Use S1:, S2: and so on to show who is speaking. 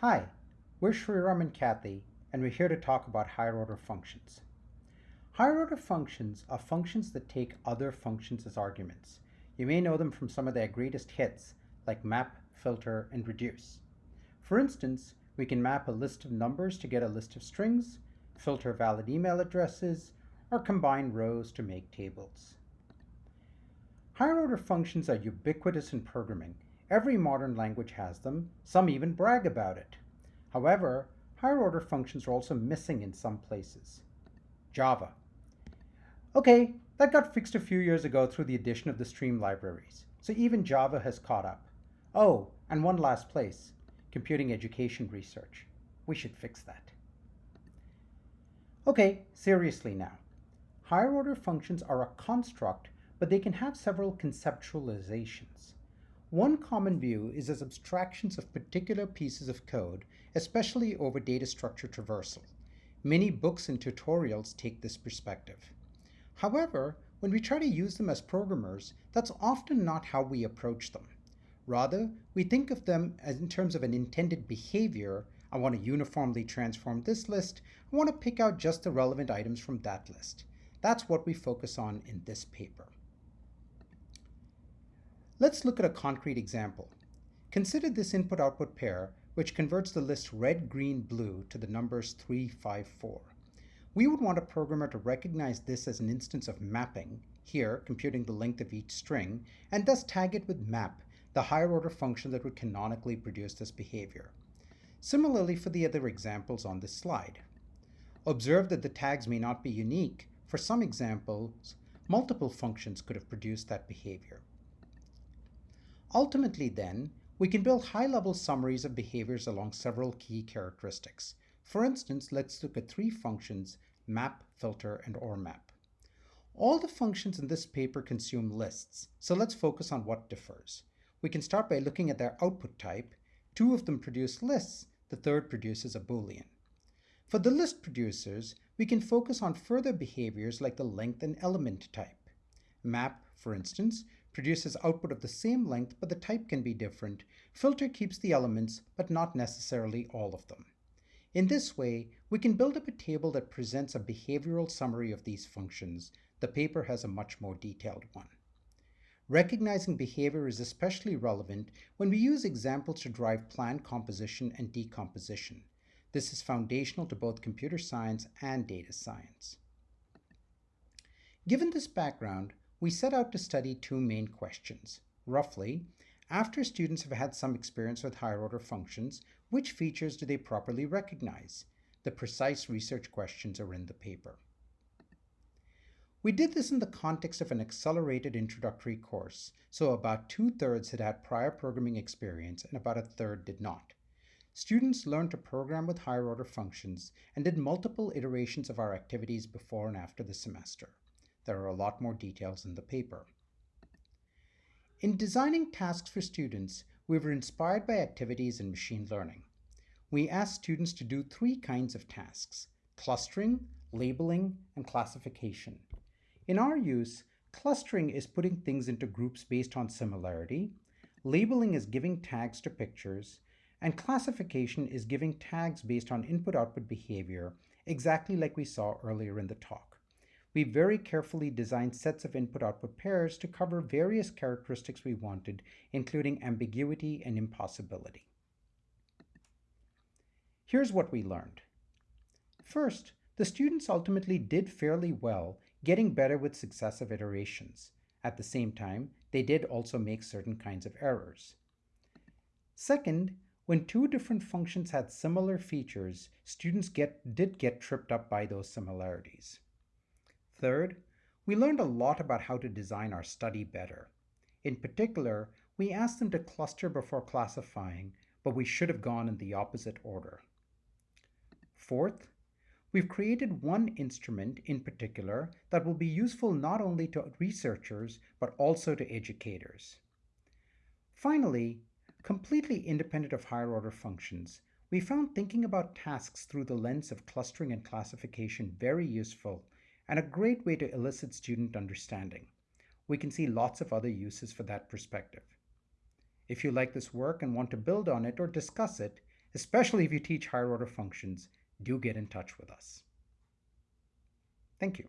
S1: Hi, we're Shriram and Kathi, and we're here to talk about higher order functions. Higher order functions are functions that take other functions as arguments. You may know them from some of their greatest hits, like map, filter, and reduce. For instance, we can map a list of numbers to get a list of strings, filter valid email addresses, or combine rows to make tables. Higher order functions are ubiquitous in programming. Every modern language has them, some even brag about it. However, higher order functions are also missing in some places. Java. Okay, that got fixed a few years ago through the addition of the stream libraries, so even Java has caught up. Oh, and one last place, computing education research. We should fix that. Okay, seriously now. Higher order functions are a construct, but they can have several conceptualizations. One common view is as abstractions of particular pieces of code, especially over data structure traversal. Many books and tutorials take this perspective. However, when we try to use them as programmers, that's often not how we approach them. Rather, we think of them as in terms of an intended behavior. I want to uniformly transform this list. I want to pick out just the relevant items from that list. That's what we focus on in this paper. Let's look at a concrete example. Consider this input-output pair, which converts the list red, green, blue to the numbers 3, 5, 4. We would want a programmer to recognize this as an instance of mapping, here computing the length of each string, and thus tag it with map, the higher order function that would canonically produce this behavior. Similarly for the other examples on this slide. Observe that the tags may not be unique. For some examples, multiple functions could have produced that behavior. Ultimately then, we can build high-level summaries of behaviors along several key characteristics. For instance, let's look at three functions, map, filter, and ormap. All the functions in this paper consume lists, so let's focus on what differs. We can start by looking at their output type. Two of them produce lists, the third produces a boolean. For the list producers, we can focus on further behaviors like the length and element type. Map, for instance, produces output of the same length, but the type can be different. Filter keeps the elements, but not necessarily all of them. In this way, we can build up a table that presents a behavioral summary of these functions. The paper has a much more detailed one. Recognizing behavior is especially relevant when we use examples to drive plan composition and decomposition. This is foundational to both computer science and data science. Given this background, we set out to study two main questions. Roughly, after students have had some experience with higher order functions, which features do they properly recognize? The precise research questions are in the paper. We did this in the context of an accelerated introductory course, so about two-thirds had had prior programming experience and about a third did not. Students learned to program with higher order functions and did multiple iterations of our activities before and after the semester. There are a lot more details in the paper. In designing tasks for students, we were inspired by activities in machine learning. We asked students to do three kinds of tasks, clustering, labeling, and classification. In our use, clustering is putting things into groups based on similarity, labeling is giving tags to pictures, and classification is giving tags based on input-output behavior, exactly like we saw earlier in the talk. We very carefully designed sets of input-output pairs to cover various characteristics we wanted, including ambiguity and impossibility. Here's what we learned. First, the students ultimately did fairly well getting better with successive iterations. At the same time, they did also make certain kinds of errors. Second, when two different functions had similar features, students get, did get tripped up by those similarities. Third, we learned a lot about how to design our study better. In particular, we asked them to cluster before classifying, but we should have gone in the opposite order. Fourth, We've created one instrument in particular that will be useful not only to researchers, but also to educators. Finally, completely independent of higher order functions, we found thinking about tasks through the lens of clustering and classification very useful and a great way to elicit student understanding. We can see lots of other uses for that perspective. If you like this work and want to build on it or discuss it, especially if you teach higher order functions, do get in touch with us. Thank you.